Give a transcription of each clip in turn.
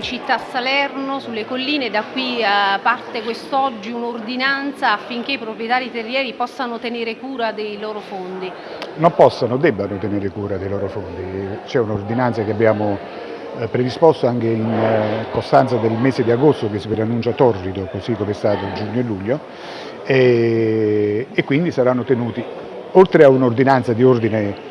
città Salerno, sulle colline, da qui eh, parte quest'oggi un'ordinanza affinché i proprietari terrieri possano tenere cura dei loro fondi. Non possono, debbano tenere cura dei loro fondi. C'è un'ordinanza che abbiamo eh, predisposto anche in eh, costanza del mese di agosto che si preannuncia torrido, così come è stato giugno e luglio, e quindi saranno tenuti, oltre a un'ordinanza di ordine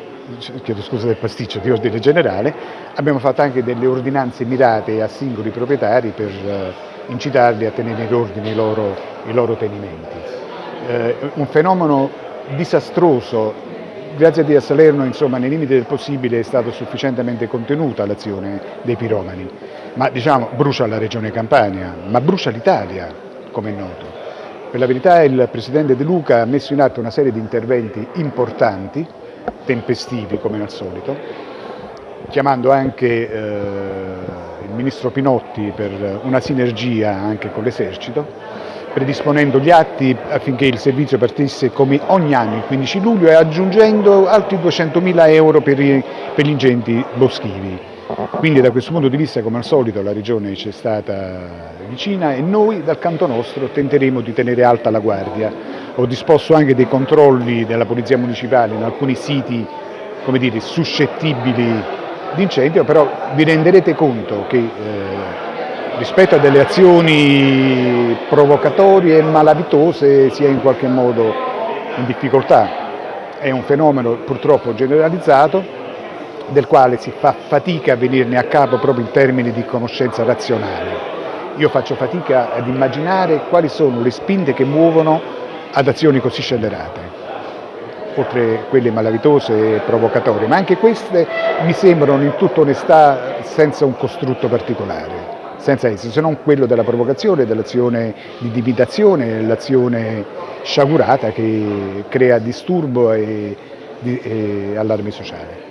chiedo scusa del pasticcio, di ordine generale, abbiamo fatto anche delle ordinanze mirate a singoli proprietari per eh, incitarli a tenere in ordine i loro, i loro tenimenti. Eh, un fenomeno disastroso, grazie a Dio a Salerno insomma, nei limiti del possibile è stata sufficientemente contenuta l'azione dei piromani, ma diciamo brucia la regione Campania, ma brucia l'Italia, come è noto. Per la verità il Presidente De Luca ha messo in atto una serie di interventi importanti, tempestivi come al solito, chiamando anche eh, il Ministro Pinotti per una sinergia anche con l'esercito, predisponendo gli atti affinché il servizio partisse come ogni anno il 15 luglio e aggiungendo altri 200.000 euro per, i, per gli ingenti boschivi. Quindi da questo punto di vista, come al solito, la Regione ci è stata vicina e noi dal canto nostro tenteremo di tenere alta la guardia. Ho disposto anche dei controlli della Polizia Municipale in alcuni siti come dire, suscettibili di incendio, però vi renderete conto che eh, rispetto a delle azioni provocatorie e malavitose sia in qualche modo in difficoltà. È un fenomeno purtroppo generalizzato del quale si fa fatica a venirne a capo proprio in termini di conoscenza razionale. Io faccio fatica ad immaginare quali sono le spinte che muovono ad azioni così scellerate, oltre quelle malavitose e provocatorie, ma anche queste mi sembrano in tutta onestà senza un costrutto particolare, senza esso, se non quello della provocazione, dell'azione di divitazione, dell'azione sciagurata che crea disturbo e, e allarme sociale.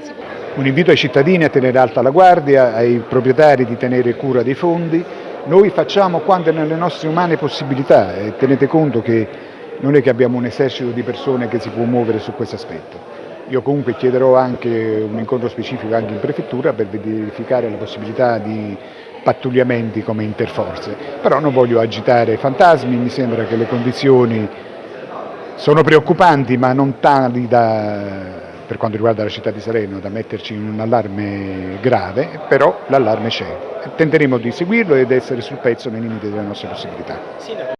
Un invito ai cittadini a tenere alta la guardia, ai proprietari di tenere cura dei fondi. Noi facciamo quanto è nelle nostre umane possibilità e tenete conto che non è che abbiamo un esercito di persone che si può muovere su questo aspetto. Io comunque chiederò anche un incontro specifico anche in prefettura per verificare la possibilità di pattugliamenti come interforze, però non voglio agitare fantasmi, mi sembra che le condizioni sono preoccupanti ma non tali da per quanto riguarda la città di Salerno da metterci in un allarme grave, però l'allarme c'è. Tenteremo di seguirlo ed essere sul pezzo nei limiti delle nostre possibilità.